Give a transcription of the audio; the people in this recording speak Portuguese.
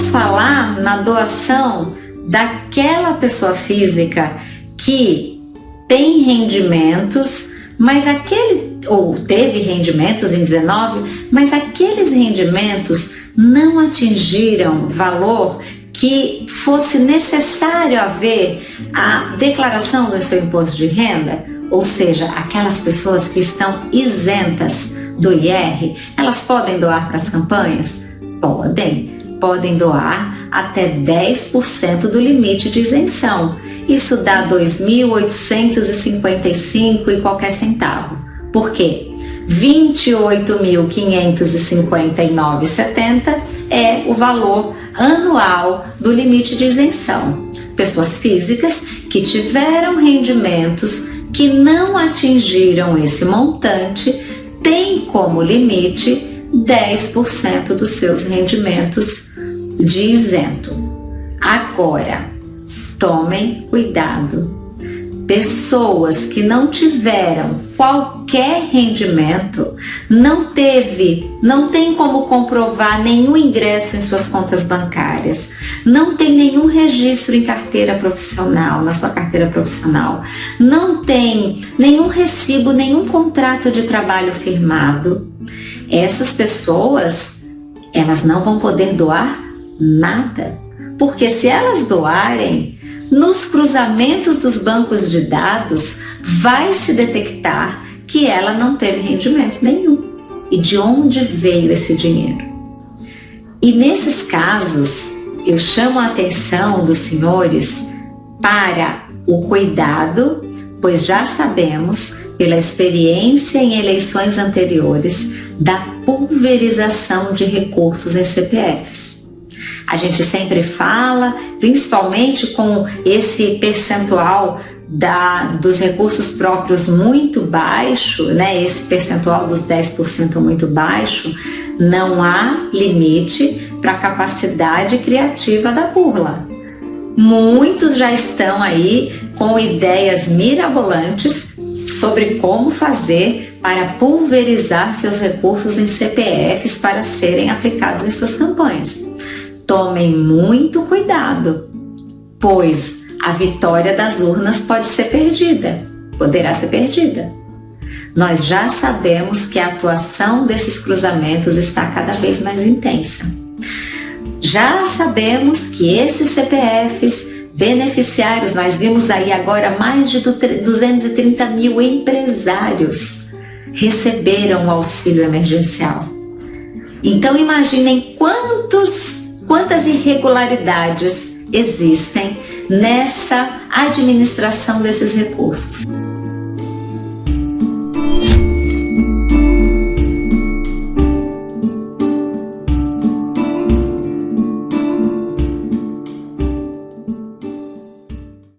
vamos falar na doação daquela pessoa física que tem rendimentos, mas aquele ou teve rendimentos em 19, mas aqueles rendimentos não atingiram valor que fosse necessário haver a declaração do seu imposto de renda, ou seja, aquelas pessoas que estão isentas do IR, elas podem doar para as campanhas? Podem. Podem doar até 10% do limite de isenção. Isso dá 2.855 e qualquer centavo. Por quê? 28.559,70 é o valor anual do limite de isenção. Pessoas físicas que tiveram rendimentos que não atingiram esse montante têm como limite 10% dos seus rendimentos de isento. Agora, tomem cuidado pessoas que não tiveram qualquer rendimento, não teve, não tem como comprovar nenhum ingresso em suas contas bancárias, não tem nenhum registro em carteira profissional, na sua carteira profissional, não tem nenhum recibo, nenhum contrato de trabalho firmado. Essas pessoas, elas não vão poder doar nada, porque se elas doarem, nos cruzamentos dos bancos de dados, vai se detectar que ela não teve rendimento nenhum. E de onde veio esse dinheiro? E nesses casos, eu chamo a atenção dos senhores para o cuidado, pois já sabemos, pela experiência em eleições anteriores, da pulverização de recursos em CPFs. A gente sempre fala, principalmente com esse percentual da, dos recursos próprios muito baixo, né? esse percentual dos 10% muito baixo, não há limite para a capacidade criativa da burla. Muitos já estão aí com ideias mirabolantes sobre como fazer para pulverizar seus recursos em CPFs para serem aplicados em suas campanhas. Tomem muito cuidado, pois a vitória das urnas pode ser perdida, poderá ser perdida. Nós já sabemos que a atuação desses cruzamentos está cada vez mais intensa. Já sabemos que esses CPFs beneficiários, nós vimos aí agora mais de 230 mil empresários receberam o auxílio emergencial. Então imaginem quantos quantas irregularidades existem nessa administração desses recursos.